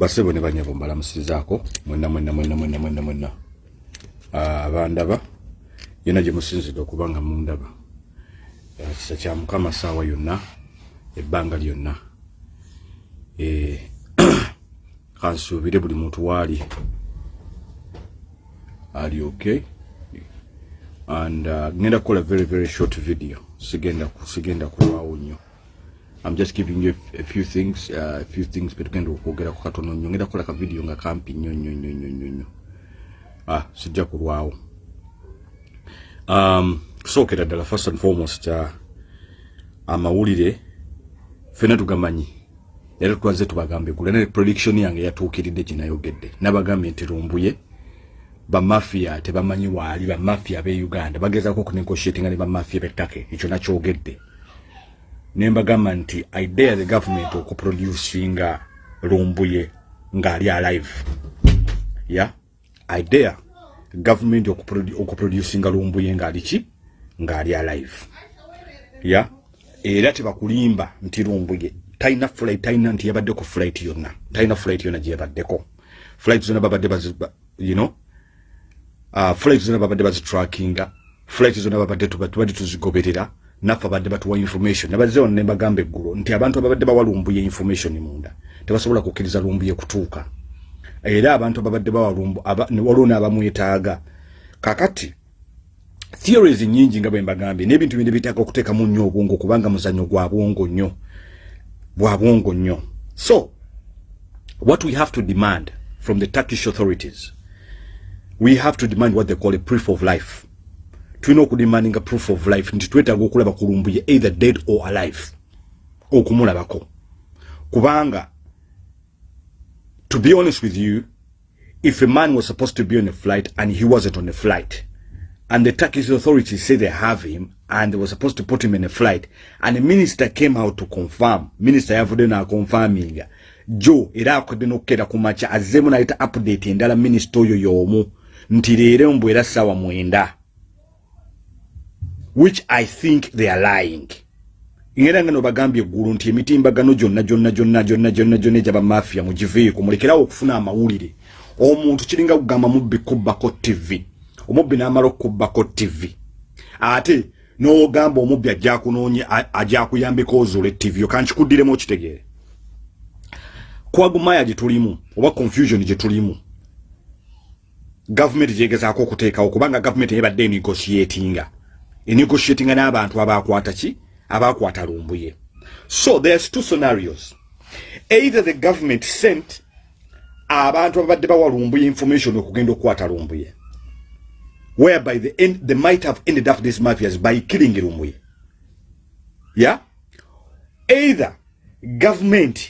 basebo ne banyabo mbalamusizaako mwenna mwenna mwenna mwenna mwenna mwenna ah, abandaba yena gye musinzidde okuba nga mundaba. Ah, kisa kya mukama saawa yonna ebbanga lyonna. Eh, kansuubire buli muntu waali ali okay? And uh, ngenda kukola very very short video. Sigenda sigenda kulwawo nnyo I'm just giving you a few things, uh, a few things betugenda okwogera ku katono nnyo ngenda kukola ka video nga kampi nnyo nnyo nnyo nnyo nnyo nnyo ah sijja kulwawo um kusookera ddala first and foremost uh, amawulire fena tugamanyi. Era twaze tubagambe gula ne prediction yange yatuukiridde kinayogedde. Nabagambye nti lumbuye bamafia tebamanyi waali bamafia be uganda. Bagezaako okunegotiatinga ne bamafia bettake ekyo nakyogedde nembagamba nti idea the government okuproducinga lumbuye ng'ali alive. Ya? Idea government okuprodu- okuproducinga lumbuye ng'ali ki? Ng'ali alive. Ya? Era tebakulimba nti lumbuye talina flight talina nti yabaddeko flight yonna talina flight yonna gye yabaddeko. Flight zonna babadde bazi- ba- you know? Uh, flight zonna babadde bazitrackinga flight zonna babadde tuba- tubadde tuzigoberera naffe abadde batuwa information. Nabazze wano nembagamba eggulo nti abantu ababadde bawa lumbuye information munda tebasobola kukkiriza lumbuye kutuuka. Era abantu ababadde bawa lumbu aba- ne waliwo n'abamwetaaga. Kakati theories nyingi nga bwe mbagambye n'ebintu bine bitaaga okuteekamu nnyo obwongo kubanga muzannyo gwa bwongo nnyo bwa bwongo nnyo. So what we have to demand from the turkish authorities we have to demand what they call a proof of life tulina okudemandinga proof of life nti twetaaga okulaba kulumbuye either dead or alive okumulabako. Kubanga to be honest with you if a man was supposed to be on a flight and he wasn't on a flight and the turkish authorities say they have him and they were supposed to put him in a flight and the minister came out to confirm minister yavudde nakonfaminga jo era akodde n'okukera ku makya azzeemu nayita update endala minisita oyo y'omu nti leero mbu era ssaawa mwenda which i think they are lying. Ngenda nga nobagambye eggulu nti emitimbagano gyonna gyonna gyonna gyonna gyonna gyonna egyaba mafia mugiveeko mulekerawo okufuna amawulire. Omuntu kiringa kugamba mubbi kubbako tv omubbi n'amala okubbako tv ate n'ogamba omubbi ajja kunoonye ajja kuyambeko ozuula tv okankikuddiremu okitegeere. Kwagumaya gye tulimu oba confusion gye tulimu gavumenti gyegezaako okuteekawo kubanga gavumenti yebadde enegotiatinga enegotiatinga n'abantu abakwata ki abakwata lumbuye so there's two scenarios. Either the government sent abantu ababadde bawa lumbuye information okugenda okukwata lumbuye whereby the end, they might have ended up these mafias by killing lumbuye yeah? Either government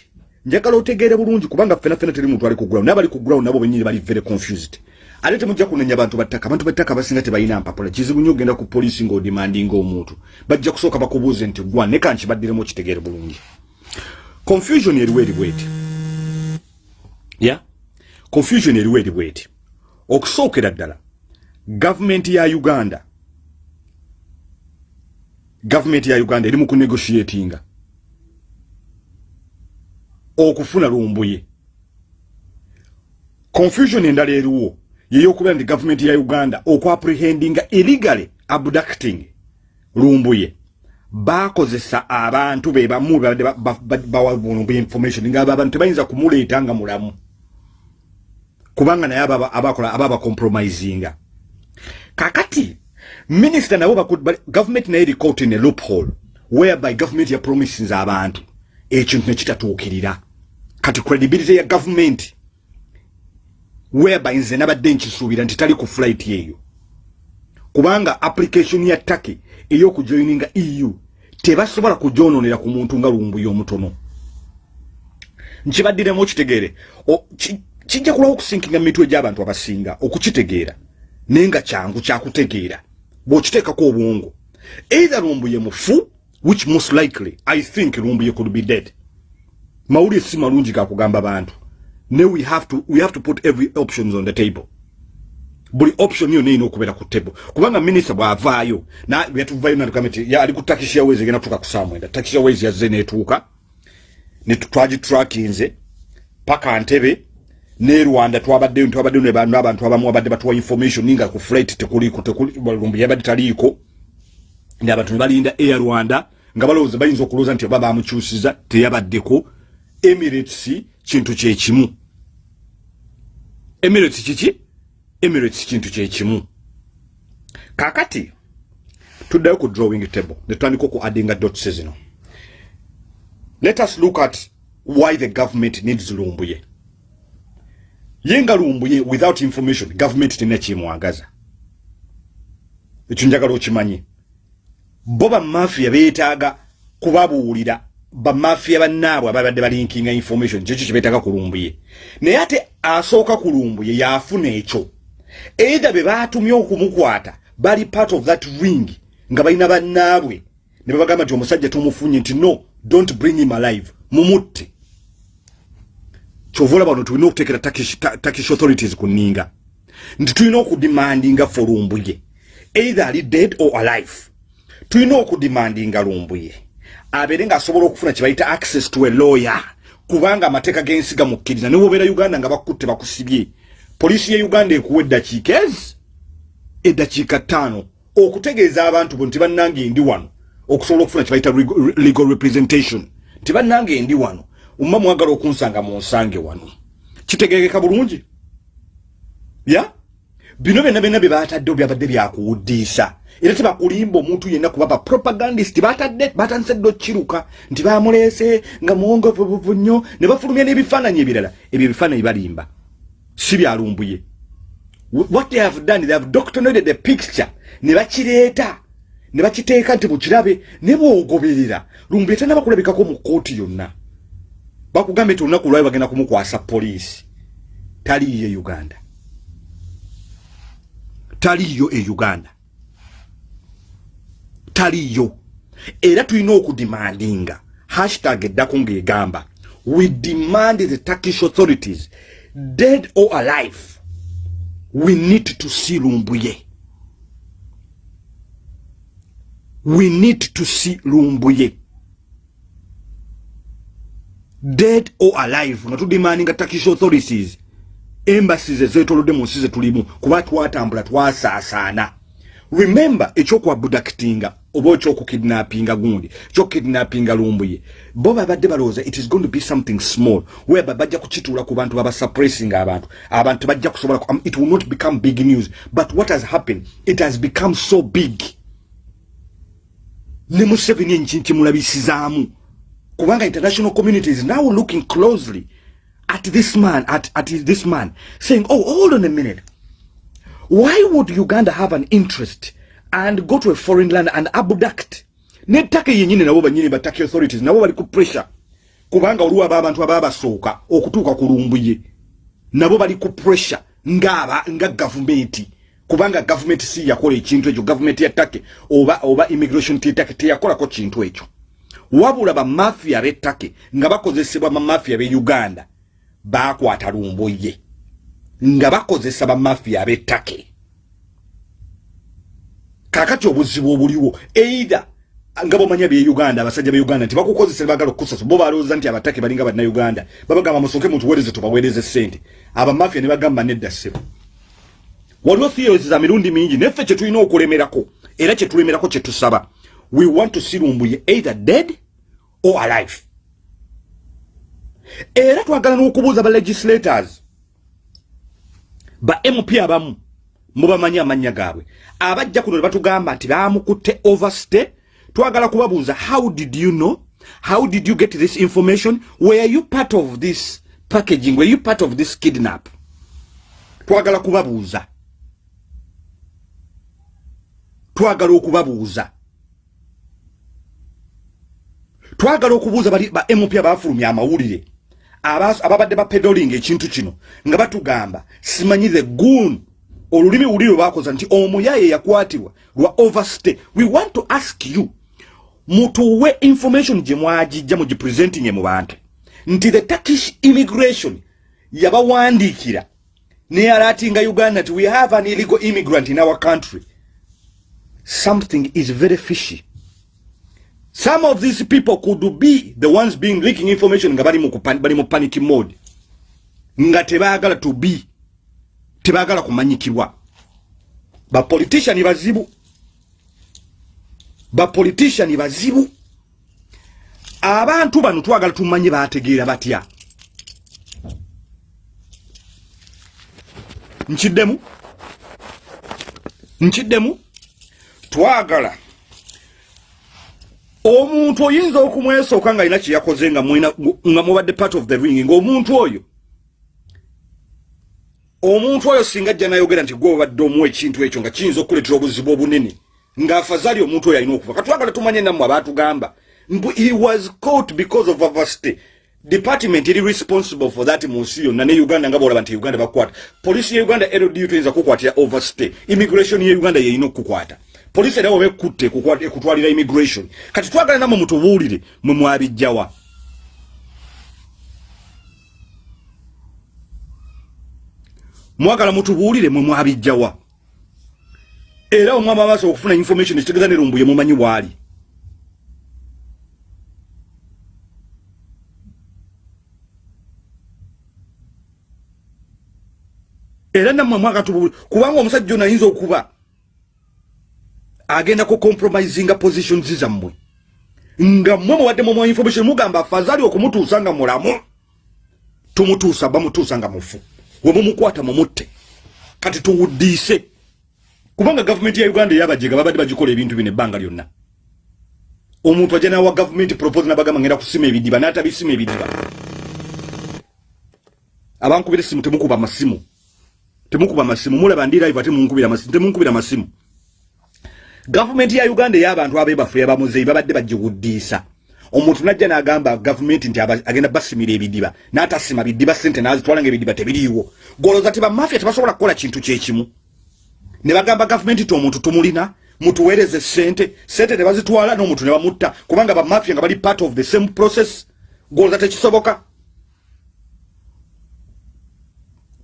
njagala otegeere bulungi kubanga ffena teri muntu ali ku ground n'abali ku ground nabo benyini bali very confused ate temujja kunenya bantu battaka abantu battaka basinga tebalina mpapula. Kizibu nnyo ogenda ku polisi ng'odimandinga omuntu. Bajja kusooka bakubuuze nti gwa ne kankibaddiremu okitegeere bulungi? Confusion eriwo eri bweti. Ya? Confusion eriwo eri bweti. Okusookera ddala gavumenti ya uganda gavumenti ya uganda eri mu kunegotiatinga okufuna lumbuye. Confusion endala eriwo yeyokubeera nti gavumenti ya uganda okwaprehendinga illegally abducting lumbuye. Bakozesa abantu be bamu babadde ba- ba- ba- bawa lumbuye information nga abantu tebayinza kumuleeta nga mulamu. Kubanga naye abakola ababacompromisinga kakati minisita nabo gavumenti naye ericaught in a loophole whereby gavumenti ya promises abantu ekintu nekitatuukirira kati credibility ya gavumenti whereby nze nabadde nkisuubira nti tali ku flight eyo. Kubanga application ya taki ey'okujoininga eu tebasobola kugyononera ku muntu nga lumbuye omutono. Nkibaddiremu okitegeere kijja kulawo okusinkinga mitwe gy'abantu abasinga okukitegeera naye nga kyangu kyakutegeera bw'okiteekako obwongo. Either lumbuye mufu which most likely i think lumbuye could be dead. Mawulire si malungi gakugamba bantu ne we have to, we have to put every options on the table. Buli option yo neyina okubeera ku table. Kubanga minisita bw'avaayo yatuvayo nati ali ku takish airways egenda kutuuka ku saa mwenda takish airways yazze netuuka twagi trackinze paka ntebe ne Rwanda twabadde twabadde ne bantu abantu abamu abadde batuwa information ninga ku flight tekuli ku tekuli lumbi yabadde taliko ndi abantu balinda air Rwanda nga balowooza bayinza okulooza nti baba amukyusiza teyabaddeko Emirates kintu kye kimu. Emirates kiki? Emirates kintu kye kimu. Kakati tuddayo ku drawing table netwandika ku addinga dots zino. Let us look at why the government needs lumbuye. Yenga lumbuye without information government tena kimwagaza. Ekyo njagala okimanyi. Bo bamafia beetaaga kubabuulira bamafia bannaabwe ababadde balinkinga information kyekyo kibeetaaga kulumbuye? Naye ate asooka kulumbuye yaafuna ekyo. Eitha be baatumye okumukwata bali part of that ring nga balina bannaabwe. Ne babagamba nti omusajja tumufunye nti no don't bring him alive mumutte. Kyovula bano tulina okuteekera turkish authorities ku nninga. Nti tulina okudimandinga fe lumbuye. Either ali dead or alive. Tulina okudimandinga lumbuye abeere ng'asobola okufuna kye bayita access to a lawyer. Kubanga amateeka g'ensi gamukkiriza ne wobeera uganda nga bakutte bakusibye. Poliisi ye uganda ekuwa eddakiika ezi? Eddakiika ttaano. Okutegeeza abantu bo nti bannange ndi wano okusobola okufuna kye bayita legal representation nti bannange ndi wano umma mwagala okunsanga mu nsange wano. Kitegerekeka bulungi? Ya? Bino byonna byonna bye baataddewo byabadde byakuwuddiisa era tebakulimba omuntu yenna kuba bapropagandist batadde batandise dde okkiruka nti bamuleese nga muwongovubuvu nnyo ne bafulumya n'ebifaananyi ebirala. Ebyo ebifaananyi balimba. Si byalumbuye what they have done they have doctrinated the picture. Ne bakireeta. Ne bakiteeka nti mukirabe ne bwogoberera. Lumbuye tanaba kulabikako mu kooti yonna. Bakugambye nti olunaku lwayo bagenda kumukwasa poliisi. Taliiyo e uganda. Taliiyo e uganda taliiyo era tulina okudimandinga. Hashtag eddako ng'egamba. We demand the turkish authorities dead or alive we need to see lumbuye. We need to see lumbuye. Dead or alive nga tudimandinga turkish authorities. Embassies ezetolodde mu nsi zetulimu kuba twatambula twasaasaana. Remember ekyokwabudakitinga oba ekyokukidnappinga gundi ekyokukidnappinga lumbuye bo babadde balowooza it is going to be something small whereby bajja kukituula ku bantu babasuppressing abantu abantu bajja kusobola um, it will not become big news but what has happened it has become so big. Ne museveni enkinkimulabisizaamu kubanga international community is now looking closely at this man at, at this man saying oh hold on a minute. Why would uganda have an interest and go to a foreign land and abduct. Nettaka yenyini nabo banyini bataki authorities nabo bali ku pressure. Kubanga oluwa aba abantu ababa basooka okutuuka ku lumbuye. Nabo bali ku pressure ngaba nga government. Kubanga government si yakola ekintu ekyo government ya take oba oba immigration take teyakolako kintu ekyo. Wabula bamafia b'ettake nga bakozesebwa bamafia b'e uganda bakwata lumbuye. Nga bakozesa bamafia b'ettake kakati obuzibu obuliwo either nga bomanya bye uganda abasajja be uganda nti bakukozesa bagala okukusasa bo balowooza nti abatake balinga banna uganda babagamba musooke mutuweereze tubaweereze ssente. Abamafia ne bagamba nedda ssebo. Waliwo theories za mirundi mingi neffe kye tulina okulemerako era kye tulemerako kye tusaba. We want to see lumbuye either dead or alive. Era twagala n'okubuuza ba legislators ba mp abamu mubamanyi amannya gaabwe. Abajja kuno ne batugamba nti baamukutte overstay. Twagala kubabuuza how did you know? How did you get this information? Were you part of this packaging? Were you part of this kidnap? Twagala kubabuuza. Twagala okubabuuza. Twagala okubuuza bali ba mp abafulumya amawulire ababadde bapedoling ekintu kino nga batugamba simanyi the goon olulimi wulire bakoza nti omuyaye yakwatibwa lwa overstay. We want to ask you mutuwe information gye mwagijja mugipresentinge mu bantu. Nti the turkish immigration yabawandiikira neyalatinga uganda nti we have an illegal immigrant in our country. Something is very fishy. Some of these people could be the ones being leaking information nga bali mu panic mode. Nga tebaagala to be tebaagala kumanyikibwa bapoliticiani bazibu. Bapoliticiani bazibu. Abantu bano twagala tumanye bategeera batya? Nkiddemu? Nkiddemu? Twagala. Omuntu oyinza okumwesooka nga alina kyeyakoze nga mubadde part of the ring ngaomuntu oyo omuntu oyo singa ajja nayogera nti gwe obadde omuwa ekintu ekyo nga kiyinza okuletera obuzibu obunene ngaafazaali omuntu oyo alina okuva katwagala tumanye nammwe abaatugamba he was caught because of avasty department eri responsible for that mu nsi yonna ne uganda nga bolaba nti uganda bakukwata. Polisi ye uganda ldu tuyinza kukwatira overstay immigration ye uganda yeyina okukukwata. Polisi era wabekutte ekutwalira immigration. Kati twagala namwe mutubuulire mwe mwabijjawa mwagala mutubuulire mwe mwabijjawa. Era omwama amaaso okufuna information ekitegeeza nerumbuye mumanyi bwali. Era nammwe mwaka tubuulire kubanga omusajja ono ayinza okuba agenda ku compromisinga positions zammwe nga mmwe muwadde mu information mugamba fazali okumutuusa nga mulamu. Tumutuusa bamutuusa nga mufu wemumukwata mumutte kati tuwuddiise. Kubanga gavumenti ya uganda eyabajega babadde bagikola ebintu bino ebbanga lyonna. Omuntu ajja nawa gavumenti propose nabagamba ngenda kusima ebidiba natabisima ebidiba. Abankubira esimu temukuba masimu. Temukuba masimu. Mulaba ndi live ate munkubira masimu temunkubira masimu. Gavumenti ya uganda ey'abantu abebafu yabamuzeyi babadde bagiwuddiisa omuntu najja n'agamba gavumenti nti agenda basimira ebidiba n'atasima bidiba sente nazitwala nga ebidiba tebiriiwo golooza ti bamafia tebasobola kukola kintu kyekimu ne bagamba gavumenti ti omuntu tumulina mutuweereze sente sente ne bazitwala n'omuntu ne bamutta kubanga bamafia nga bali part of the same process. Golooza tekisoboka?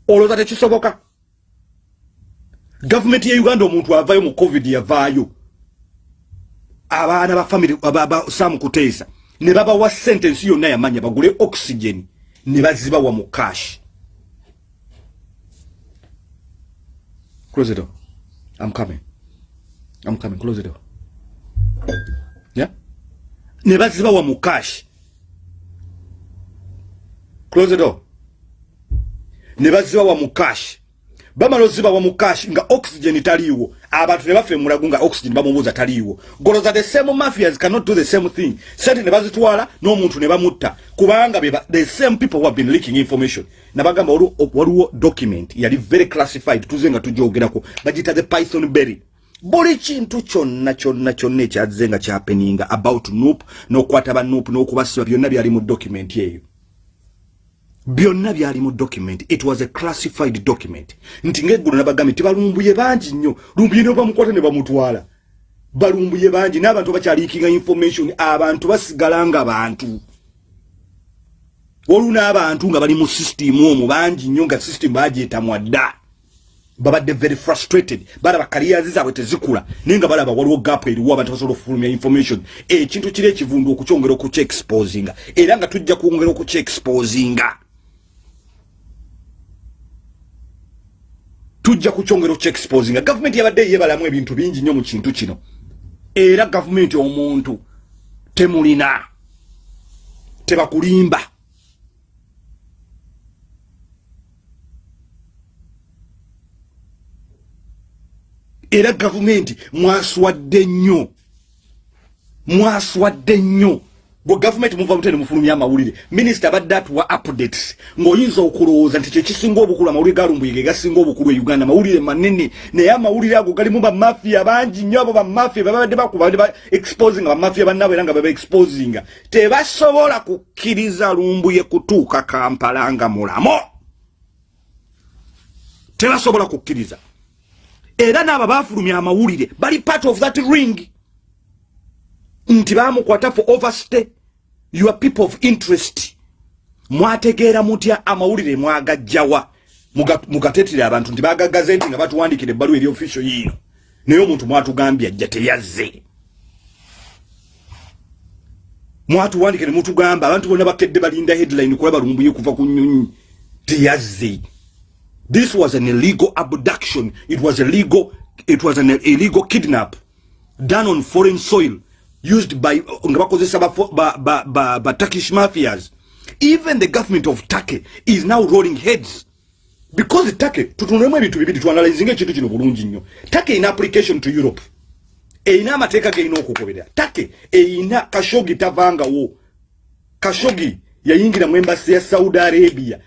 Olowooza tekisoboka? Gavumenti ya uganda omuntu avayo mu covid yavaayo abaana ba family basamu kuteesa ne babawa sente ensi yonna yamanya bagule oxygen ne bazibawa mu cash. Close it door. I'm coming. I'm coming. Close it door. Yeah? Ne bazibawa mu cash. Close it door. Ne bazibawa mu cash. Bamala ozibawa mu cash nga oxygen taliiwo abantu ne bafe mulago nga oxygen bamubuuza taliiwo. Goloza the same mafias cannot do the same thing. Sente ne bazitwala n'omuntu ne bamutta. Kubanga the same people who have been leaking information. Nabagamba waliwo document yali very classified tuze nga tujoogerako. Bagita the python berry. Buli kintu kyonna kyonna kyonna ekyazze nga kyapeninga about noop n'okukwata ba noop n'okubasiba byonna byali mu document eyo byonna byali mu document. It was a classified document. Nti ngeggulo nabagambye tibalumbuye bangi nnyo. Lumbuye ne bamukwata ne bamutwala. Balumbuye bangi n'abantu bakyaliikinga information abantu basigala nga bantu. Waliwo n'abantu nga bali mu system omwo bangi nnyo nga system bagyetamwa dda. Babadde very frustrated. Balaba kariyazi zaabwe tezikula. Naye nga balaba waliwo gapu eriwo abantu basobola okufulumya information. Ekintu kiri ekivundu okukyongera okukyexposinga era nga tujja kwongera okukyexposinga tujja kukyongero kyexposinga gavumenti yabadde yebalamu ebintu bingi nnyo mu kintu kino. Era gavumenti omuntu temulina tebakulimba. Era gavumenti mwaswadde nnyo mwaswadde nnyo gwe gavumenti muva mutene mufulumya amawulire minisita abadde atuwa updates ng'oyinza okulowooza nti kyekisinga obukulu amawulire galumbuyege gasinga obukulu e uganda amawulire manene naye amawulire ago galimu bamafiya bangi nnyo abo bamafiya babadde bakuba ba exposinga bamafiya bannabo era nga baba exposinga tebasobola kukkiriza lumbuye kutuuka kampala nga mulamo tebasobola kukkiriza. Era n'abo bafulumya amawulire bali part of that ring. Nti bamukwata for overstay your people of interest. Mwategeera mutya amawulire mwagajjawa. Mugatetire abantu nti bagagaze nti nga batuwandikira ebbaluwa eri official yiino. Naye omuntu mwatugambye ajja teyazze. Mwatuwandikire mutugamba abantu bonna bakedde balinda headline kulaba lumbuye kuva ku nyonyi teyazze. This was an illegal abduction. It was a legal it was an illegal kidnap done on foreign soil used by nga bakozesa ba, ba, ba, turkish mafias. Even the government of turkey is now rolling heads. Because turkey tutunulemu ebintu bibiri tuanalizinga ekintu kino bulungi nnyo. Turkey in application to europe. Eyina amateeka geyina okugoberera turkey eyina kashogi tavangawo. Kashogi yayingira mu embasi ya saudi arabia.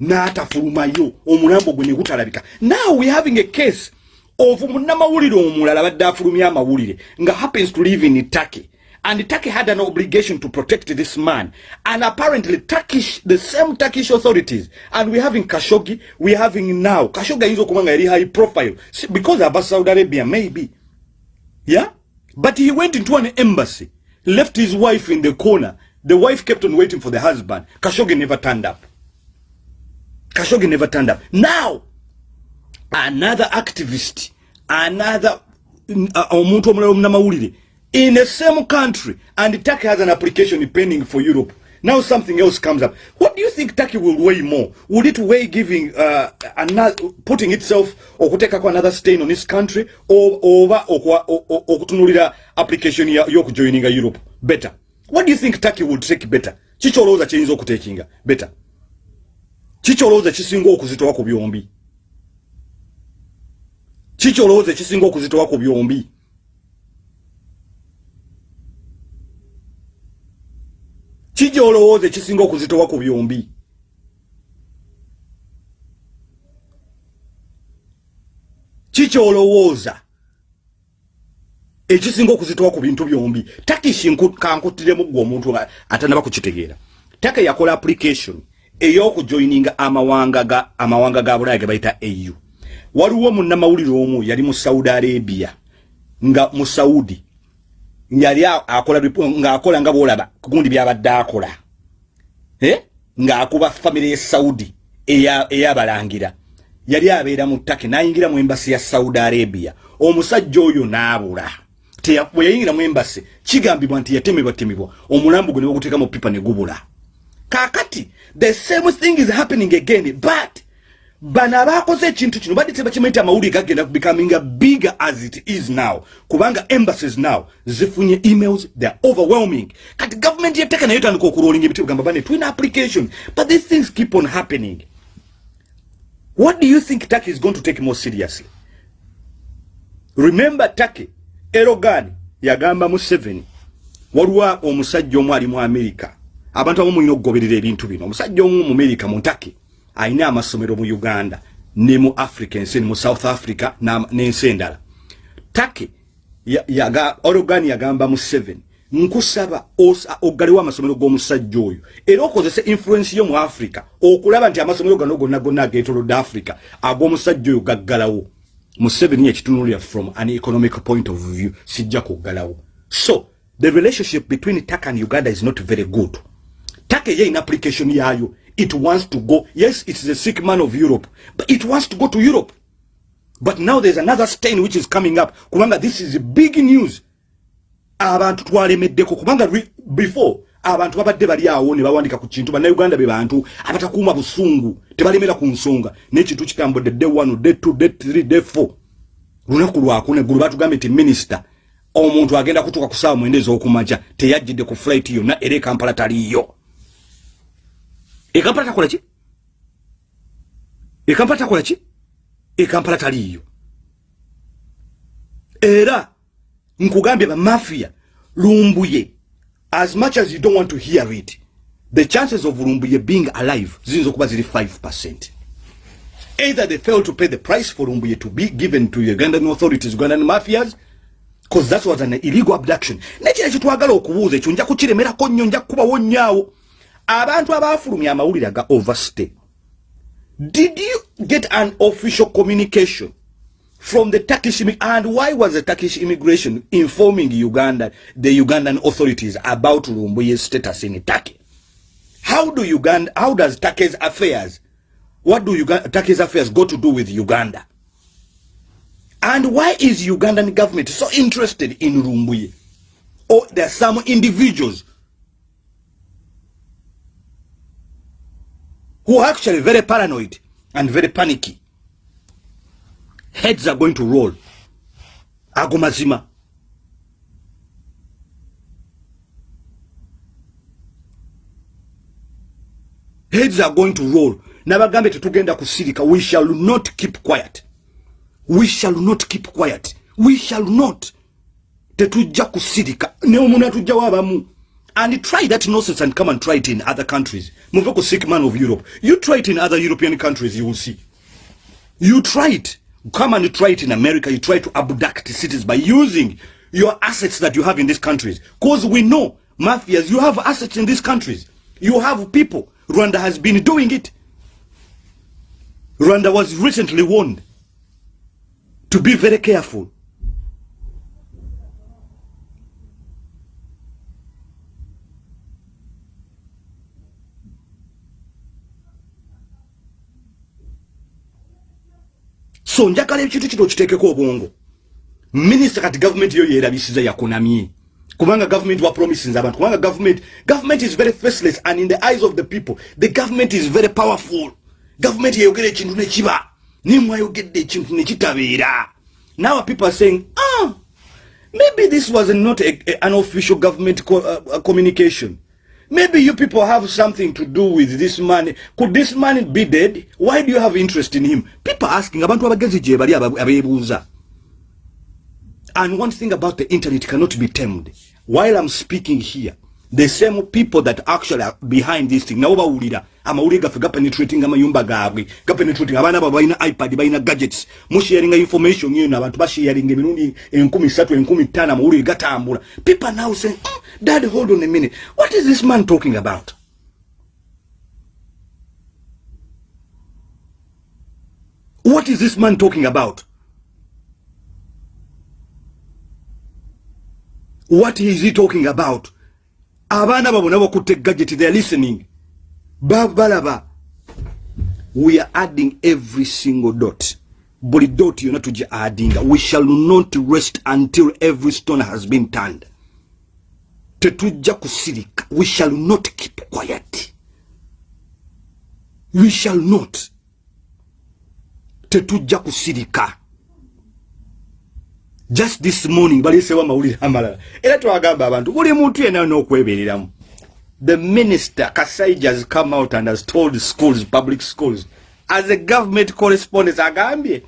N'atafulumayo. Omulambo gwe ne gutalabika. Now we having a case of munnamawulire omulala badde afulumye amawulire nga happens to live in turkey. And turkey had an obligation to protect this man. And apparently turkish the same turkish authorities and we having kashogi we having now kashogi ayinza okuba nga yali high profile. Because aba saudi arabia maybe. Yeah? But he went into an embassy left his wife in the corner. The wife kept on waiting for the husband. Kashogi never turned up. Kashogi never turned up. Now another activist another uh, omuntu omulala omunamawulire in the same country and turkey has an application pending for europe. Now something else comes up. What do you think turkey will weigh more? Would it weigh giving uh, another, putting itself okutekako another stain on this country oba okutunulira application yokujoininga europe? Better. What do you think turkey would take better? Kikyolowooza kyeyinza okutekinga. Better. Kikyolowooza kisinga okuzitowa ku byombi kiki olowooza ekisinga okuzitowa ku byombi? Kiki olowooza ekisinga okuzitowa ku byombi? Kiki olowooza ekisinga okuzitowa ku bintu byombi? Takishi kankuttiremu gwe omuntu atanaba kukitegeera. Taka yakola application ey'okujoininga amawanga ga bulaya ge bayita au waliwo munnamawulire omu yali mu saudi arabia nga mu saudi yali akola ngaakola nga bolaba kugundi byabadde akola ngaakuba famire ye saudi eyabalangira. Yali abeera mu ttake nayingira mu embasi ya saudi arabia. Omusajja oyo naabula bwe yayingira mu embasi kigambibwa nti yatemebwa temebwa. Omulambo gwe ne baguteeka mu pipa ne gubula. Kakati the same thing is happening again but bana abakoze ekintu kino badde tebakimanyi amawulire gagenda becoming bigger as it is now. Kubanga embassies now zifunye emails theyare overwhelming. Kati government yeteka nayo tandika okurolinga ebiti bugamba bane twina application. But these things keep on happening. What do you think turkey is going to take more seriously? Remember turkey erogan yagamba mu seven waliwo omusajja omu ali mu america. Abantu abamu mulina okugoberera ebintu bino. Omusajja omu mu america mu turkey aina amasomero mu Uganda ne mu Africa ensi mu South Africa na n'ensi endala. Take yaga ya Oregon yagamba mu 7 nkusaba ogaliwa amasomero g'omusajja oyo. Era okozese influence yo mu Africa okulaba nti amasomero gano gonna gonna ageetolodde Africa ag'omusajja oyo gaggalawo. Mu 7 yekitunulira from an economic point of view sijja kuggalawo. So the relationship between Taka and Uganda is not very good Taka ye in application yayo it wants to go. Yes, it's the sick man of Europe, but it wants to go to Europe. But now there's another stain which is coming up. Kubanga, this is big news. Abantu twalemeddeko kubanga before abantu babadde bali awo ne bawandika ku kintu bannayuganda be bantu abatakuuma busungu tebalemera ku nsonga n'ekintu kitambudde day one day two day three day four lunaku lwakuna eggulu batugambye nti minisita omuntu agenda kutuuka ku saawa mwenda ez'okumakya teyajjidde ku flight yonna era ekampala taliyo ekampala takola ki ekampala takola ki ekampala taliiyo era nkugambye bamafia lumbuye as much as you don't want to hear it the chances of lumbuye being alive ziyinza okuba ziri 5 either they fail to pay the price for lumbuye to be given to ugandan authorities ugandan mafias because that was an illegal abduction. Nekira kitwagala okubuuza ekyo nja kukiremerako nnyo nja kukubawo nnyaawo abantu abafulumya amawulire aga overstay did you get an official communication from the turkish and why was the turkish immigration informing uganda the ugandan authorities about lumbuye's status in turkey? How do uganda how does turkey's affairs what do uganda turkey's affairs go to do with uganda? And why is ugandan government so interested in lumbuye or there are some individuals who are actually very paranoid and very panicky. Heads are going to roll. Ago mazima. Heads are going to roll. Nabagambe tetugenda kusirika. We shall not keep quiet. We shall not keep quiet. We shall not. Tetujja kusirika. Ne omuntu atujjawo abamu and try that nonsense and come and try it in other countries. Muve ku sick man of europe. You try it in other european countries you will see. You try it. Come and try it in america. You try to abduct cities by using your assets that you have in these countries. Because we know mafias you have assets in these countries. You have people. Rwanda has been doing it. Rwanda was recently warned to be very careful so njagala ekintu kino kiteekeko obwongo. Minisita kati gavumenti yo yeerabisiza yakunamye. Kubanga gavumenti wa promises abantu. Kubanga gavumenti gavumenti is very faceless and in the eyes of the people the government is very powerful. Gavumenti yeyogera ekintu nekiba nimwayogedde ekintu nekitabeera now people are saying ah maybe this was not a, a, an official government co uh, communication maybe you people have something to do with this man. Could this man be dead? Why do you have interest in him? People asking abantu abagezi gye bali abeebuuza. And one thing about the internet cannot be tamed. While i'm speaking here the same people that actually are behind this thing. Nabo bawulira amawulire gaffe gapenetrating amayumba gaabwe gapenetrating abaana babo balina ipad balina gadgets. Musharinga information yeno abantu basharinga emirundi enkumi satu enkumi ttaano amawulire gatambula. People now saying oh, dad hold on a minute. What is this man talking about? What is this man talking about? What is he talking about abaana babo nabo kutte gadget they are listening. Babalaba we are adding every single dot. Buli dot yona tujja addinga. We shall not rest until every stone has been turned. Tetujja kusirika. We shall not keep quiet. We shall not. Tetujja kusirika just this morning balisewo amawulire amalala era twagamba abantu buli muntu yena n'okwebereramu the minister kasaija has come out and has told schools public schools as a government correspondent agambye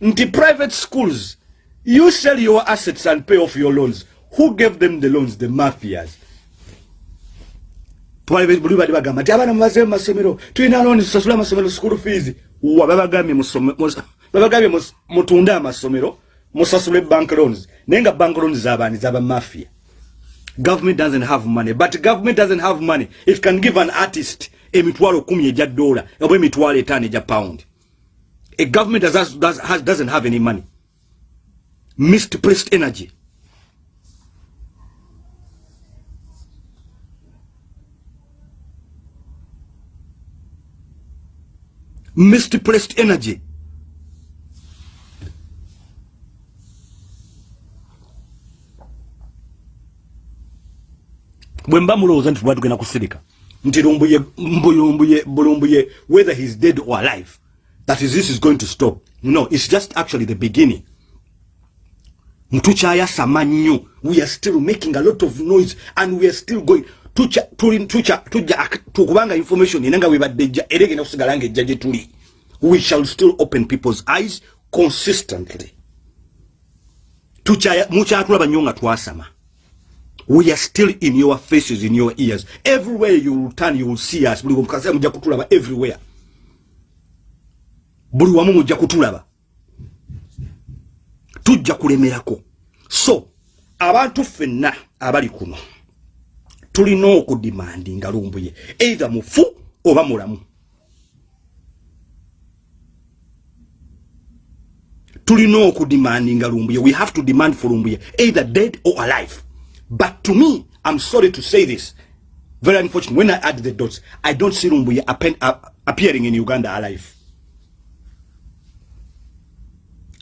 nti private schools you sell your assets and pay off your loans. Who gave them the loans? The mafias. Buli bali bagamba nti abaana mubaze mumasomero tulina looni tusasule amasomero school fees. Wa babagambye mutunde amasomero musasule bank loans. Naye nga bank loans zabaani zaba mafia. Government doesn't have money but government doesn't have money. It can give an artist emitwalo kumi eja dola oba emitwalo etaano eja pound a government does, does, has, doesn't have any money. Misplaced energy. Misplaced energy bwemba mulowooza nti lwatugenda kusirika nti lumbuye mbulumbuye bulumbuye whether he's dead or alive that is this is going to stop. No it's just actually the beginning. Ntukyayasama nnyo we are still making a lot of noise and we are still going. Tukubanga information ena nga webadde ejja era egenda kusigala nga ejja gye tuli. We shall still open people's eyes consistently. Mukyatulaba nnyo nga twasama we are still in your faces in your ears. Everywhere you will turn you will see us. Buli mukase mujja kutulaba everywhere. Buli wamu mujja kutulaba. Tujja kulemerako. So abantu ffenna abali kuno tulina okudimandi nga lumbuye either mufu oba mulamu. Tulina okudimandi nga lumbuye. We have to demand for lumbuye either dead or alive But to me, I'm sorry to say this, very unfortunate, when I add the dots, I don't see Rumbuye uh, appearing in Uganda alive.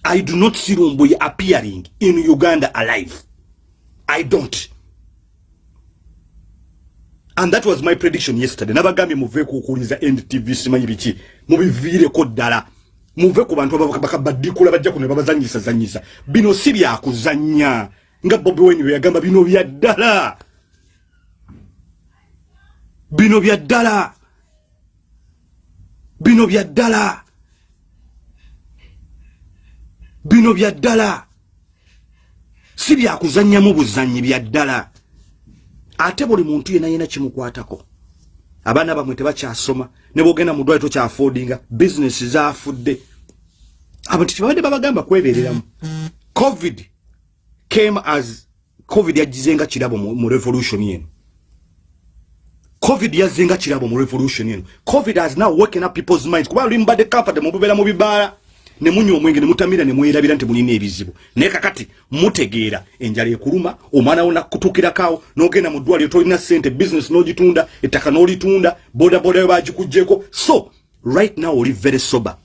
I do not see Rumbuye appearing in Uganda alive. I don't. and that was my prediction yesterday. Nabagambye muve kukuliza ndtv simanyi biki mubiviireko ddala. Muve ku bantu bakabadikula bajja kuno babazanyisa zanyisa bino si byakuzanya nga bobi wine bwe yagamba bino bya ddala. Bino bya ddala. Bino bya ddala. Bino bya ddala. Si byakuzannyamu buzannyi bya ddala. Ate buli muntu yena yena kimukwatako. Abaana bamwe tebakyasoma ne bwogenda mu ddwale tokyafoodinga bizinesi zaafudde. Abantu tebabadde babagamba kwebeereramu. Covid came as covid yagizenga kirabo mu revolution eno covid yazzenga kirabo mu revolution eno covid has now woken up people's minds. Kuba luli mbadde comfortable mububeera mu bibaala ne munywa omwenge ne mutamira ne mwerabira nti mulina ebizibu. Naye kakati mutegeera enjala ekuluma omwana wo nakutuukirakawo n'ogenda mu ddwaliro tolina ssente business n'ogitunda ettaka n'olitunda bodaboda yo bagikugjeko so right now oli very sober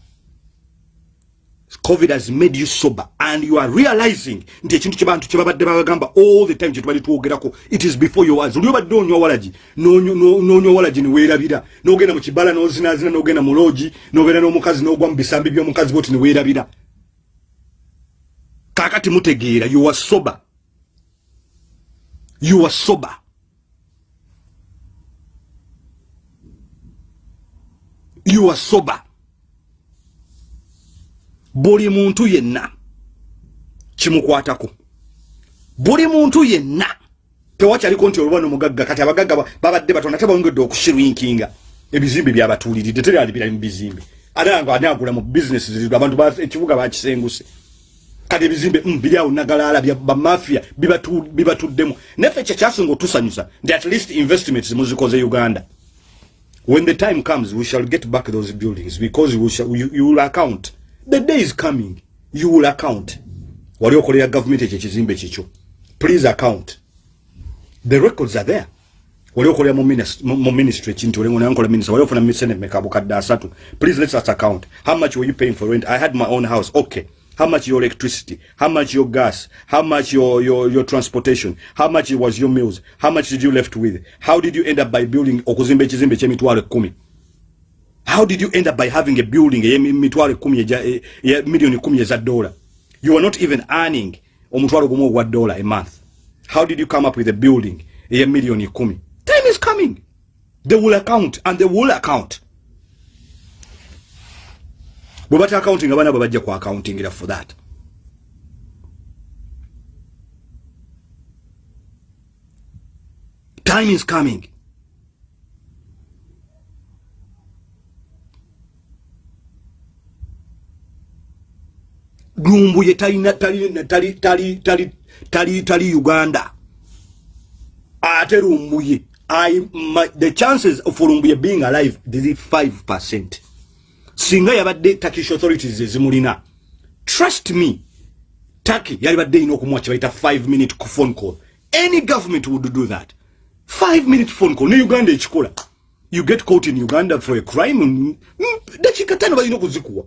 covid has made you sober and you are realizing nti ekintu kyebantu kyebabadde babagamba all the time kyetubali twogerako it is before your eyes. Oli obadde onywa walagi nonywa walagi neweerabira nogenda mu kibala nozinazina nogenda mu logi nobeera n'omukazi nogwa mu bisambi by'omukazi boti neweerabira kakati mutegeera you are sober. You are sober. You are sober buli muntu yenna. Kimukwatako. Buli muntu yenna. Tewakyaliko nti olubano mugagga kati abagagga babadde batono ate bawongedde okushirwinkinga. Ebizimbe byabatuuliridde teryali birayi mu bizimbe. Anagula mu bizinesi abantu ekibuga bakisenguse. Kati ebizimbe mm, biri awo nagalaala bamafia bibatuddemu. Naffe ekyo kyasinga otusanyusa nti at least investments muzikoze uganda. When the time comes we shall get back those buildings because we shall, you, you will account the day is coming you will account. Wali okolera government ekyo ekizimbe kikyo please account. The records are there. Wali okolera mu ministry ekintu olengonayankola minister wali ofuna senate mekabukadde asatu. Please let us account. How much were you paying for rent? I had my own house. Okay. How much your electricity? How much your gas? How much your, your, your transportation? How much was your meals? How much did you left with? How did you end up by building okuzimba ekizimbe kyemitwalo ekumi how did you end up by having a building emitwalo kumi ya million kumi eza dollar? You are not even earning omutwalo gumu ogwa dollar a month. How did you come up with a building eya million kumi? Time is coming. They will account and they will account. Bwe bata accounting abana bwe ku accountingira for that. Time is coming lumbuye talina tali tali tali tali tali tali uganda. Ate lumbuye i my, the chances of lumbuye being alive is 5% singa yabadde turkish authorities ezimulina. Trust me turkey yalibadde ina okumwa kibayita 5 minute phone call. Any government would do that. 5 minute phone call. Ne uganda ekikola. You get caught in uganda for a crime dakika tano balina okuzikuwa.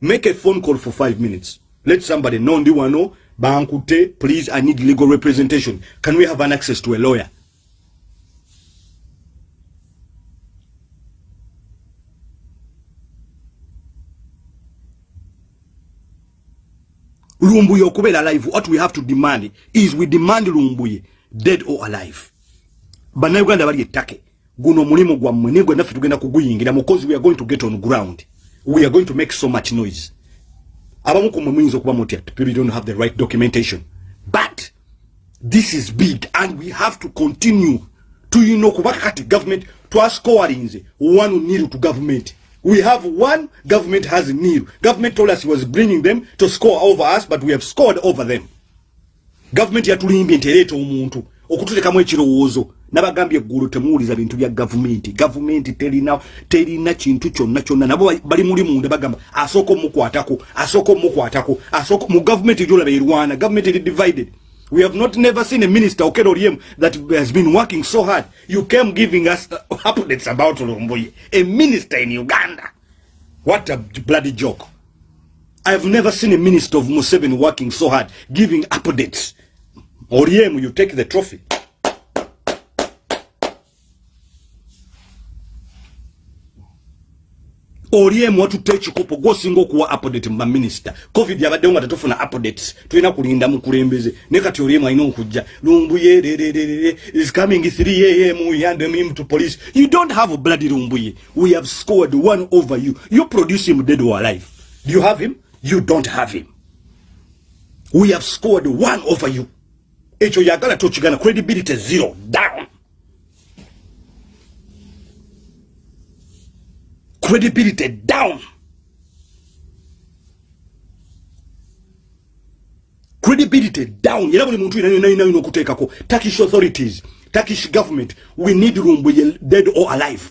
Make a phone call for 5 minutes let somebody know ndi wano bankute please i need legal representation. Can we have an access to a lawyer? Lumbuye okubeera alive what we have to demand is we demand lumbuye dead or alive. Bannayuganda bali ettake. Guno omulimu gwammwe nigwe naffe tugenda kuguyingira because we are going to get on ground. We are going to make so much noise abamu kumwe muyinza okuba muti people don't have the right documentation. But this is big and we have to continue tuyina okubaka kati government twascorinze one nil to government. We have one government has nil government told us he was bringing them to score over us but we have scored over them. Government yatulimbye nti ereeta omuntu okutulekamu ekirowoozo nabagambye eggulu temuwuliza bintu bya gavumenti. Gavumenti terina terina kintu kyonna kyonna. Nabo bali muli munda bagamba asooka omukwatako asooka omukwatako asooka mu gavumenti gyolaba erwana gavumenti eri divided. We have not never seen a minister okero olyem that has been working so hard. You came giving us updates about lumbuye a minister in uganda. What a bloody joke. I have never seen a minister of museveni working so hard giving updates. Olyem you take the trophy oliemu watutte ekikopo gwosinga okuwa update mu baminisita. Covid yabaddewo nga tetufuna updates. Tulina kulinda mukulembeze. Ne kati oliemu alina okujja. Lumbuye rererere is coming 3 am we hand him to police. You don't have bloody lumbuye we have scored one over you. You produce him dead or alive. Do you have him? You don't have him. We have scored one over you. Ekyo yagala tokigana credibility zero. Down credibility down. Credibility down. Era buli muntu inayina okuteekako turkish authorities turkish government we need lumbuye dead or alive.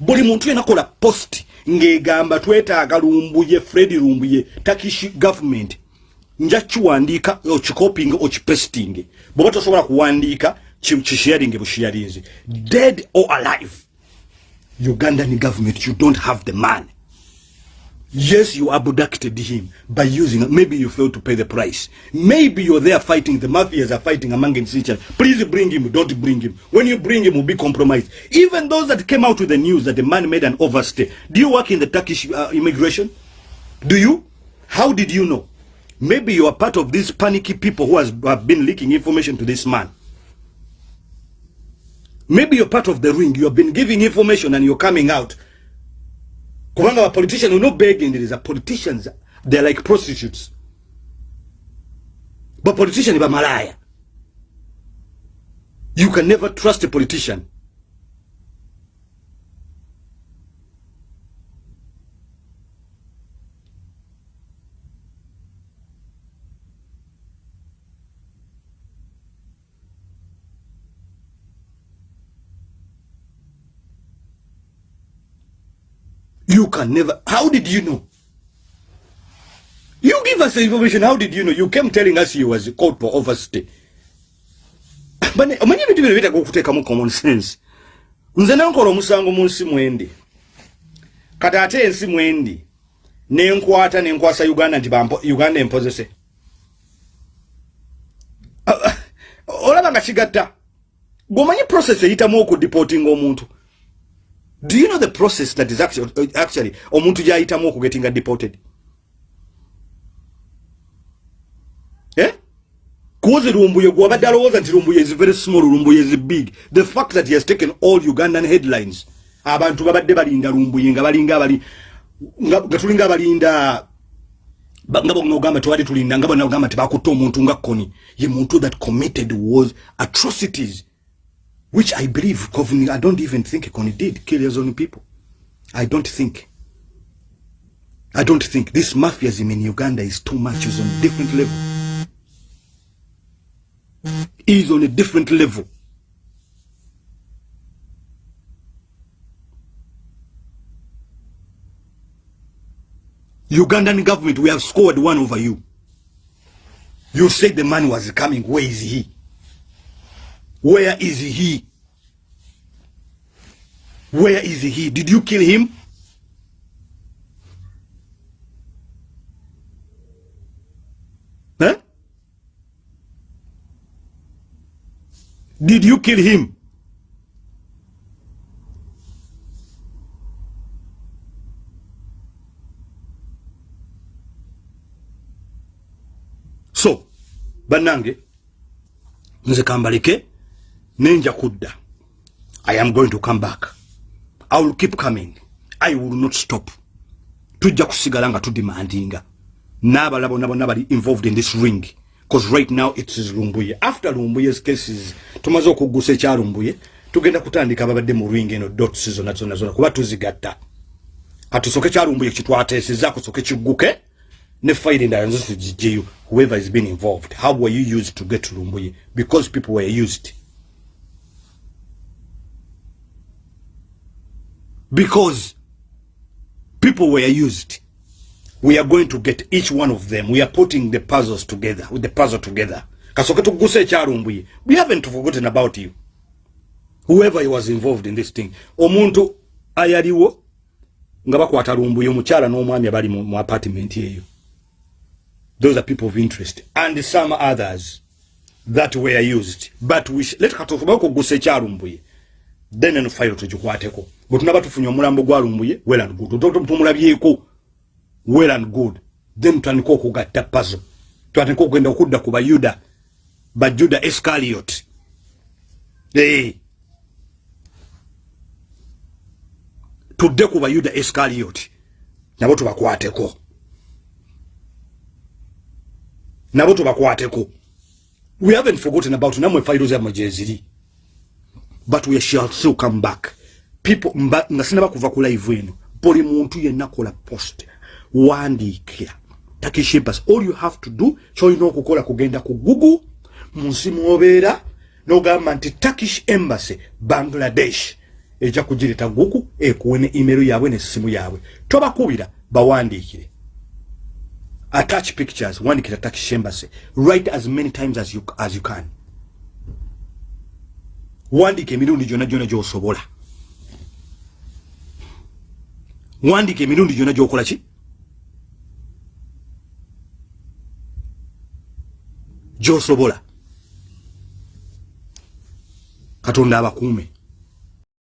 Buli muntu yenakola post ng'egamba twetaaga lumbuye fred lumbuye turkish government. Nja kiwandiika okikopinga okipestinge. Bwoba tosobola kuwandiika kisharinge busharinze dead or alive Ugandan government, you don't have the money. Yes, you abducted him by using, maybe you failed to pay the price. Maybe you're there fighting, the mafias are fighting among other. Please bring him, don't bring him. When you bring him, will be compromised. Even those that came out with the news that the man made an overstay. Do you work in the Turkish uh, immigration? Do you? How did you know? Maybe you are part of these panicky people who has, have been leaking information to this man. Maybe you're part of the ring. You have been giving information and you're coming out. Kubanga a politician will not beg and there is a politicians they're like prostitutes. But politician ba malaya. You can never trust a politician You can never. How did you know? You give us the information. How did you know? You came telling us you was called for overstay. Omanyi ebintu bino bitaka okuteekamu common sense. Nze nankola omusango mu nsi mwendi. Kati ate ensi mwendi nenkwata nenkwasa Uganda nti Uganda empozese. Olaba nga kigatta. Gwomanyi process eyitamu okudeportinga omuntu. Do you know the process that is actually, uh, actually omuntu gyayitamu okugetinga deported? Eh? Kuoze Lumbuye gwabadde alowooza nti Lumbuye is very small, Lumbuye is big. The fact that he has taken all Ugandan headlines. Abantu babadde balinda Lumbuye nga balinga abali nga tulinga abalinda nga bongamba twali tulinda nga bongamba tebakutte omuntu nga Kony. Ye muntu that committed was atrocities. Which I believe Kovni, I don't even think Kony did kill his own people. I don't think. I don't think this mafiaism in Uganda is too much. It's on a different level. Is on a different level. Ugandan government, we have scored one over you. You said the man was coming. Where is he? Where is he? Where is he? Did you kill him? Huh? Did you kill him? So, banange, nze kambalike, nenja kudda. I am going to come back. I will keep coming. I will not stop. Tujja kusigala nga tudimandinga. N'abala bonna bonna bali involved in this ring because right now it is lumbuye. After lumbuye's cases tumaze okuggusa ekyalumbuye tugenda kutandika ababadde mu ring eno dots zonna zonna zonna kuba tuzigatta. Katusoke kyalumbuye kitwateeseza kusoke kigguke ne fayire endala nzo tugijjeyo whoever is been involved how were you used to get lumbuye? Because people were used because people were used. We are going to get each one of them. We are putting the puzzles together with the puzzle together. Kasoke tuguse ekyalumbuye we haven't forgotten about you. Whoever was involved in this thing. Omuntu ayaliwo nga bakwata lumbuye omukyala n'omwami abali mu apartment eyo those are people of interest. And some others that were used. But we let katoke bakugusa ekyalumbuye then eno file tugikwateko bwe tunaba tufunye omulambo gwalumbuye well and good. Tumulabyeko well and good. Then tutandika okugatta pazo twatandika okugenda okudda ku bayuda bajuda escaliot hey. tudde ku bayuda escaliot nabo tubakwateko. Nabo tubakwateko. We haven't forgotten about namwe fayiro zammwe gyeziri but we shall still come back people nga sinaba kuva ku live eno buli muntu yenna kola post wandiikira. Takishimpas all you have to do kyolina okukola kugenda ku google mu nsi mwobeera nogamba nti turkish embassy bangladesh. Ejja kugireta google ekuwe ne email yaabwe nesimu yaabwe. Tobakubira bawandiikire. Attach pictures wandikira turkish embassy. Write as many times as you, as you can. Wandika emirundi gyonna gyonna gyosobola wandika emirundi gyonna gyokola ki? Gyosobola. Katonda abakuume